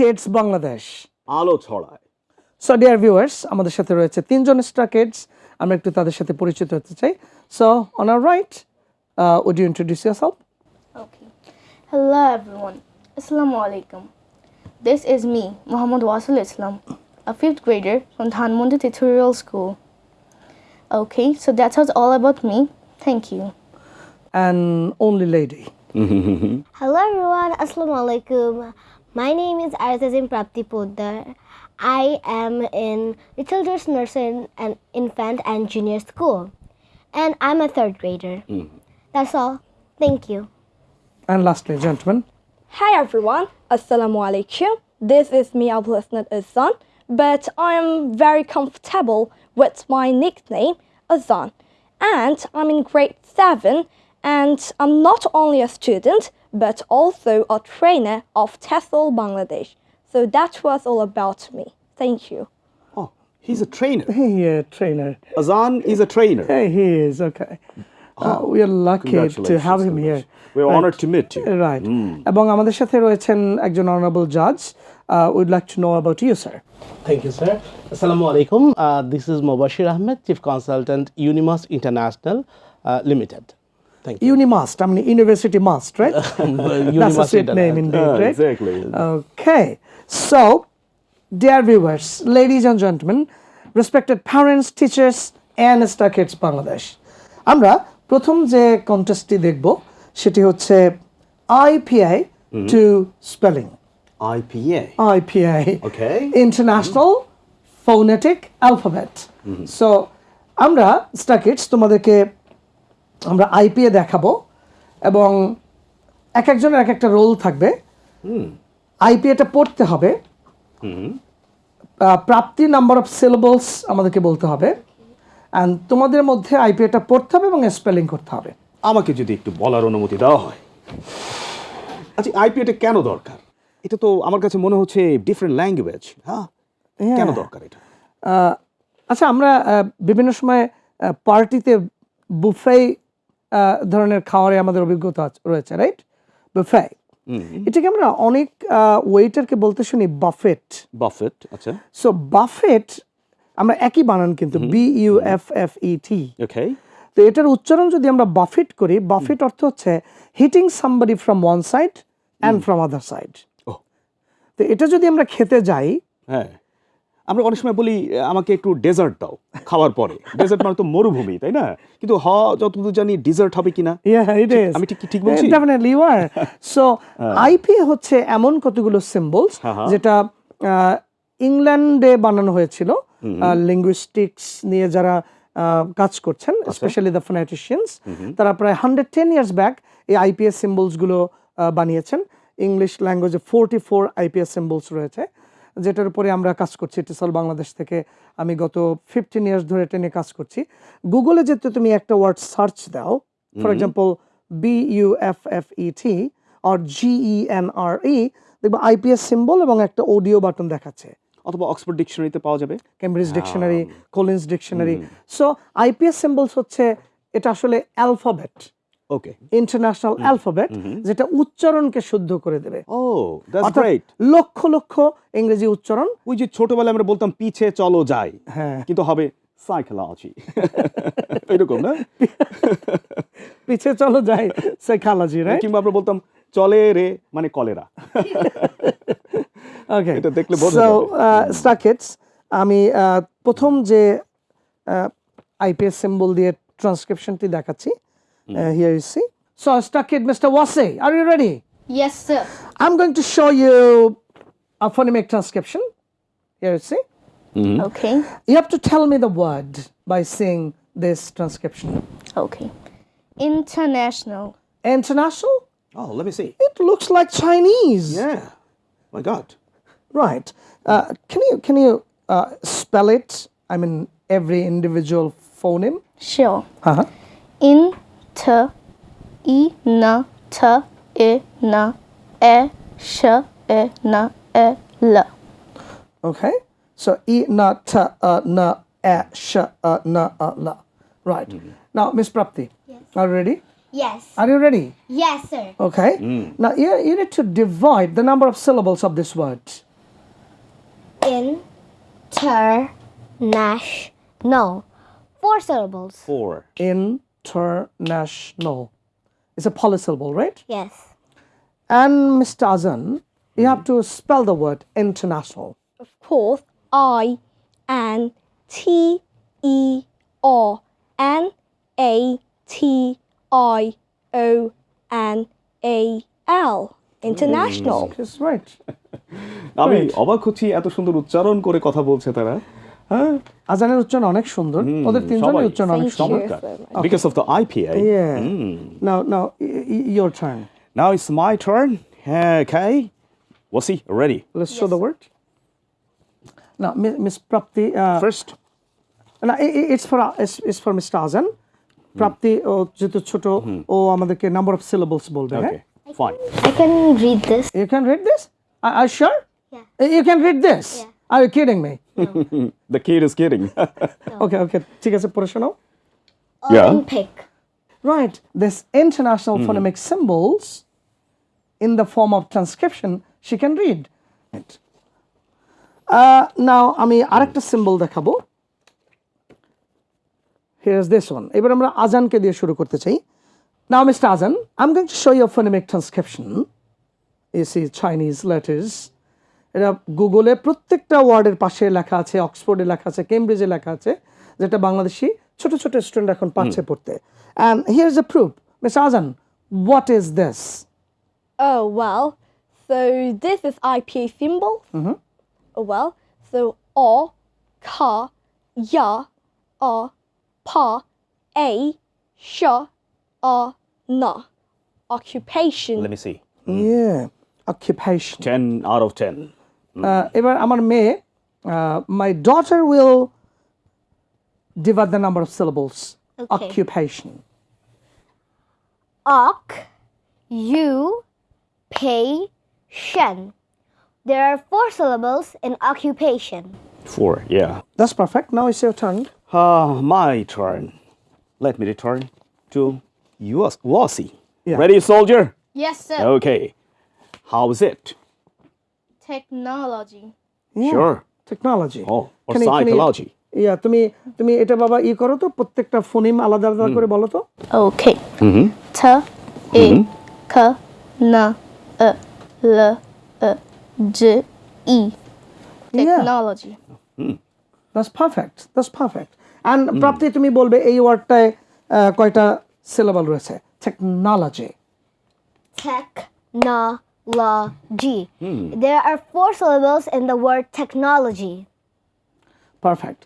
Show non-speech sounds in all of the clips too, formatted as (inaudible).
Star kids Bangladesh আলো ছড়ায় so dear viewers আমাদের সাথে রয়েছে তিনজন স্টার কিডস আমরা একটু তাদের সাথে পরিচিত হতে চাই so on our right would you introduce yourself Okay. Hello everyone. Assalamu alaikum. This is me, Muhammad Wasil Islam, a fifth grader from Dhanmondi Tutorial School. Okay, so that was all about me. Thank you. and only lady Hello everyone, Assalamu alaikum. My name is Arzazin Prapti Poddar. I am in Little Doors Nursing and Infant and Junior School. And I'm a third grader. Hmm. That's all. Thank you. and lastly gentlemen Hi everyone, Assalamu alaikum. This is me Abul Hasnat Azan, but I am very comfortable with my nickname Azan. And I'm in grade 7 and I'm not only a student but also a trainer of TESOL Bangladesh. So that was all about me. Thank you. Oh, he's a trainer. hey uh, trainer Azan is a trainer. hey he is okay uh, we are lucky to have him here We're honored to meet you. Right এবং আমাদের সাথে রয়েছেন একজন honourable জাজ weed like to know about you sir Thank you, sir. Assalamu alaikum. Uh, this is Mobashir Ahmed, Chief Consultant, Unimas International uh, Limited. Thank you. Unimast, I mean University Must, right? That's a sweet name indeed, Yeah, right? exactly. Okay, so, dear viewers, ladies and gentlemen, respected parents, teachers, and Star Kids Bangladesh, আমরা প্রথম যে কন্টেস্টটি দেখব সেটি হচ্ছে IPA to spelling IPA. IPA. Okay. International mm -hmm. Phonetic Alphabet. Mm -hmm. So আমরা স্টাকিটস তোমাদেরকে আমরা IPA দেখাবো এবং এক একজনের এক একটা রোল থাকবে। আইপিএটা পড়তে হবে। প্রাপ্তি নাম্বার অফ সিলেবলস আমাদেরকে বলতে হবে। অ্যান্ড তোমাদের মধ্যে আইপিএটা পড়তে হবে এবং স্পেলিং করতে হবে। আমাকে যদি একটু বলার অনুমতি দেওয়া হয়। আচ্ছা আইপিএটা কেন দরকার? এটা তো আমার কাছে মনে হচ্ছে ডিফারেন্ট ল্যাঙ্গুয়েজ হ্যাঁ? কেন দরকার এটা? আচ্ছা আমরা বিভিন্ন সময় পার্টিতে বুফে ধরনের খাওয়ারে আমাদের অভিজ্ঞতা রয়েছে রাইট বুফে এটাকে আমরা অনেক ওয়েটারকে বলতে শুনি বাফেট বাফেট আচ্ছা। সো বাফেট আমরা একই বানান কিন্তু B U F F E T okay তো এটার উচ্চারণ যদি আমরা বাফেট করি বাফেট অর্থ হচ্ছে hitting somebody from one side and from other side তো এটা যদি আমরা খেতে যাই হ্যাঁ। আমরা অনেক সময় বলি আমাকে একটু ডেজার্ট দাও খাওয়ার পরে। ডেজার্ট মানে তো মরুভূমি তাই না? কিন্তু হ যতদূর জানি ডেজার্ট হবে কিনা. আমি ঠিক ঠিক বলছি? Definitely you are. (laughs) So IPA হচ্ছে এমন কতগুলো সিম্বলস হ্যাঁ, হ্যাঁ। যেটা ইংল্যান্ডে বানানো হয়েছিল লিঙ্গুইস্টিক্স নিয়ে যারা কাজ করছেন। স্পেশালি দ্য ফোনেটিশিয়ানস তারা প্রায় হান্ড্রেড টেন ইয়ার্স ব্যাক এই আইপিএস সিম্বলসগুলো বানিয়েছেন। ইংলিশ ল্যাঙ্গুয়েজে ফোরটি ফোর আইপিএস সিম্বলস রয়েছে। যেটার উপরে আমরা কাজ করছি টিসল বাংলাদেশ থেকে আমি গত ফিফটিন ইয়ার্স ধরে এটা নিয়ে কাজ করছি। গুগলে যেতে তুমি একটা ওয়ার্ড সার্চ দাও for example B U F F E T or G E N R E দেখবে আইপিএস সিম্বল এবং একটা অডিও বাটন দেখাচ্ছে। অথবা অক্সফোর্ড ডিকশনারিতে পাওয়া যাবে। Cambridge dictionary Collins dictionary so IPA symbols হচ্ছে এটা আসলে অ্যালফাবেট ওকে ইন্টারন্যাশনাল অ্যালফাবেট যেটা উচ্চারণকে শুদ্ধ করে দেবে। ও দ্যাটস গ্রেট লক্ষ লক্ষ ইংরেজি উচ্চারণ। ওই যে ছোটবেলায় আমরা বলতাম পিছে চলো যাই। হ্যাঁ। কিন্তু হবে সাইকোলজি (laughs) এরকম না? পিছে চলো যাই সাইকোলজি রাইট কিংবা আমরা বলতাম চলে রে মানে কলেরা। (laughs) ওকে এটা দেখলে বোঝা সো। স্টাকেটস আমি আহ, প্রথম যে আইপিএস সিম্বল দিয়ে ট্রান্সক্রিপশনটি দেখাচ্ছি Uh, here you see. So I stuck it, Mr. Wasi. Are you ready? Yes, sir. I'm going to show you a phonemic transcription. Here you see. Mm. Okay. You have to tell me the word by seeing this transcription. Okay. International. International? Oh, let me see. It looks like Chinese. Yeah. My God. Right. Uh, can you can you uh, spell it? I mean, every individual phoneme. Sure. Uh huh. In t, i, na, t, i, na, e, sh, e, na, e, l. Okay. So e na ta uh, na a sh uh, na uh, la. Right. Now, Miss Prapti, are you ready? Yes. Are you ready? Yes, sir. Okay. Now you, you need to divide the number of syllables of this word. International. Four syllables. Four International. It's a polysyllable, right? Yes. And Mr. Azan, you have to spell the word international. Of course, I N T E R N A T I O N A L. International. That's right. (laughs) আমি অবাক হচ্ছি এত সুন্দর উচ্চারণ করে কথা বলছে তারা হ্যাঁ আজানের উচ্চারণ অনেক সুন্দর ওদের তিনজনের সবাই। উচ্চারণ অনেক Thank you. সুন্দর চমৎকার because of the IPI Yeah. Now, now, y- y- your turn. Now it's my turn. Okay. Wasi, ready? Let's show the word. Now, Mi- Miss Prapti. Uh, First. না i- i- it's for uh, it's, it's for Mr. Azan. প্রাপ্তি ও যেহেতু ছোট ও আমাদেরকে number of syllables বলবে হ্যাঁ Okay. Fine. I can read this. You can read this? Are, are you sure? Yeah. You can read this? Yeah. Are you kidding me? The kid is kidding. (laughs) (laughs) Okay, okay. ঠিক আছে পড়ে শোনাও Yeah. Olympic. Right. This international phonemic symbols in the form of transcription she can read. Right. Uh, now আমি আরেকটা symbol দেখাবো Here's this one. এবার আমরা আজানকে দিয়ে শুরু করতে চাই Now, Mr. Azan, I'm going to show you a phonemic transcription. You see Chinese letters. এটা গুগলে প্রত্যেকটা ওয়ার্ডের পাশে লেখা আছে অক্সফোর্ডে লেখা আছে কেমব্রিজে লেখা আছে যেটা বাংলাদেশি ছোট ছোট স্টুডেন্ট এখন পাচ্ছে পড়তে and here is a proof Miss Azan what is this Oh well, so this is IPA symbol. Oh well, so o, ka, ya, a, pa, a, sha, a, na. Occupation. Let me see. ইয়ে occupation 10 out of 10. এবার আমার মেয়ে my daughter will divide the number of syllables Okay. Occupation Oc, you, pay, shen. There are four syllables in occupation. Four, yeah. That's perfect now it's your turn Ah, my turn. Let me return to yours. Wasi. Yeah. Ready, soldier? Yes, sir. Okay. How is it? Technology. Sure. Technology Oh, or psychology. Yeah তুমি তুমি এটা বাবা ই করো তো প্রত্যেকটা ফোনিম আলাদা আলাদা করে বলো তো। Okay. T, I, K, N, E, L, E, J, E. Technology. That's perfect that's perfect and Prapti তুমি বলবে এই ওয়ার্ডটায় কয়টা সিলেবল রয়েছে? Technology Technology. Hmm. There are four syllables in the word technology. Perfect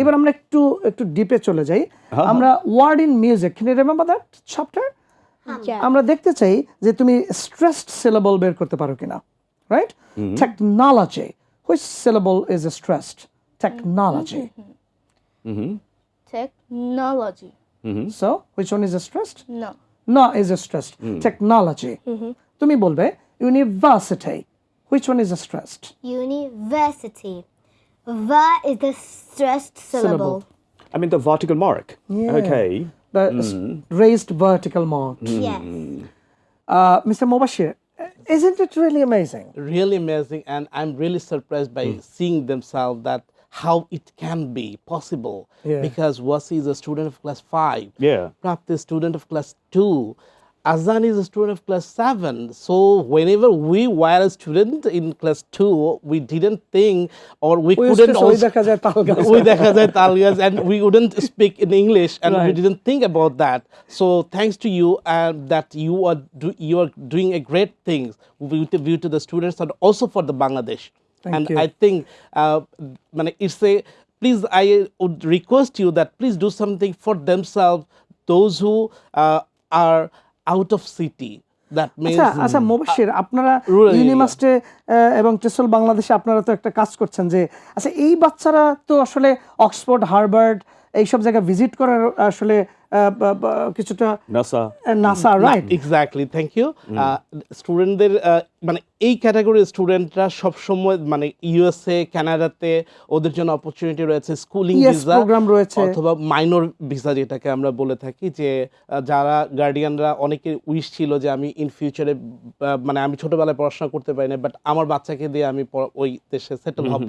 এবার আমরা একটু একটু ডিপে চলে যাই আমরা word in music can you remember that chapter. আমরা দেখতে চাই যে তুমি স্ট্রেসড সিলেবল বের করতে পারো কিনা right technology which syllable is stressed technology Technology. So which one is stressed No. No is stressed. Technology. তুমি বলবে university. Which one is stressed? University. Va is the stressed syllable. I mean the vertical mark. Yeah. Okay. The hmm. s- raised vertical mark. Hmm. Yes. Uh, Mr. Mubashir, isn't it really amazing? really amazing and i'm really surprised by hmm. seeing themselves that how it can be possible Yeah. because wasi is a student of class 5 Yeah. Prapti is student of class 2 Azan is a student of class 7. So, whenever we were a student in class 2, we didn't think or we, we couldn't. Also, (laughs) and we wouldn't speak in English and right. we didn't think about that. So, thanks to you and uh, that you are, do, you are doing a great things with view to the students and also for the Bangladesh. Thank and you. I think uh, it's a please I would request you that please do something for themselves, those who uh, are out of city আচ্ছা আচ্ছা মোবাশির আপনারা rural ইউনিমাস্টে এবং টেসল বাংলাদেশে আপনারা তো একটা কাজ করছেন যে আচ্ছা এই বাচ্চারা তো আসলে অক্সফোর্ড হার্ভার্ড এইসব জায়গা ভিজিট করার আসলে কিছুটা NASA NASA right exactly thank you স্টুডেন্টদের মানে এই ক্যাটাগরির স্টুডেন্টরা সবসময় মানে ইউএসএ কানাডাতে ওদের জন্য অপরচুনিটি রয়েছে স্কুলিং ভিসা program রয়েছে। অথবা মাইনর ভিসা যেটাকে আমরা বলে থাকি যে যারা গার্ডিয়ানরা অনেকের উইশ ছিল যে আমি ইন ফিউচারে মানে আমি ছোটবেলায় পড়াশোনা করতে পারি না বাট আমার বাচ্চাকে দিয়ে আমি ওই দেশে সেটেল হব।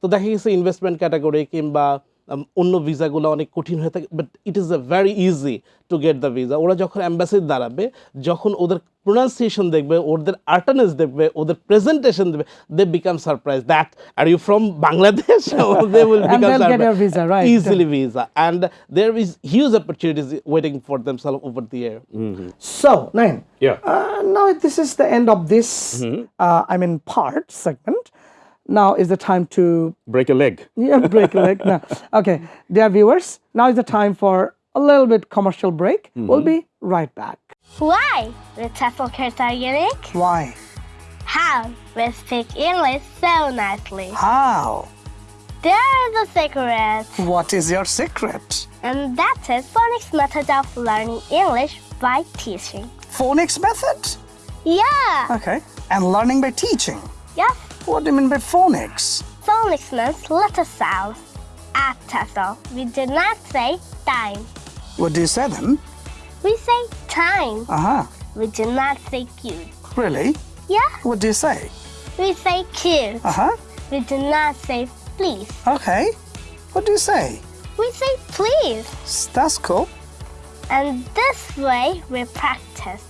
তো দেখা গেছে ইনভেস্টমেন্ট ক্যাটাগরি কিংবা অন্য ভিসাগুলো অনেক কঠিন হয়ে থাকে but it is a very easy to get the visa ওরা যখন অ্যাম্বাসিতে দাঁড়াবে যখন ওদের প্রোনাউন্সিয়েশন দেখবে ওদের আর্টানেস দেখবে ওদের প্রেজেন্টেশন দেখবে they become surprise that are you from Bangladesh easily visa and there is huge opportunities waiting for them themselves over the year so nine now this is the end of this I mean part segment now is the time to break a leg. (laughs) Yeah, break a leg. Now, (laughs) okay, dear viewers, now is the time for a little bit commercial break. Mm -hmm. We'll be right back. Why with Tesla Kurt Organic? Why? How with speak English so nicely? How? There's a secret. What is your secret? And that is phonics method of learning English by teaching. Phonics method? Yeah. Okay. And learning by teaching? Yes. What do you mean by phonics? Phonics means letter sounds. At TEFL, we do not say time. What do you say then? We say time. Uh huh. We do not say cute. Really? Yeah. What do you say? We say cute. Uh huh. We do not say please. Okay. What do you say? We say please. That's cool. And this way we practice.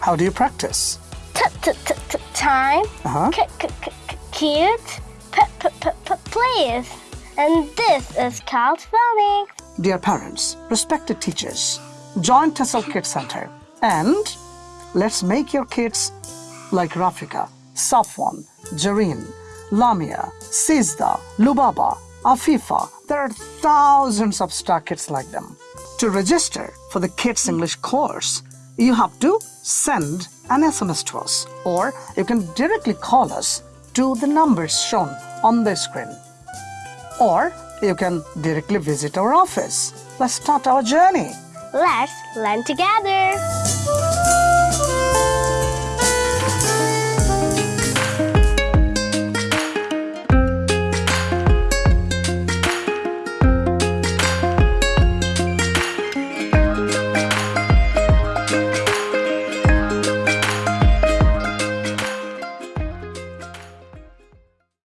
How do you practice? T- t- t- t- time. Uh-huh. C- c- c- cute. P- p- p- p- please. And this is called phonics. Dear parents, respected teachers, join TESOL Kids Center and let's make your kids like Rafika, Safwan, Jareen, Lamia, Sizda, Lubaba, Afifa. There are thousands of star kids like them. To register for the Kids English course, you have to send an SMS to us or you can directly call us to the numbers shown on the screen or you can directly visit our office. Let's start our journey. Let's learn together.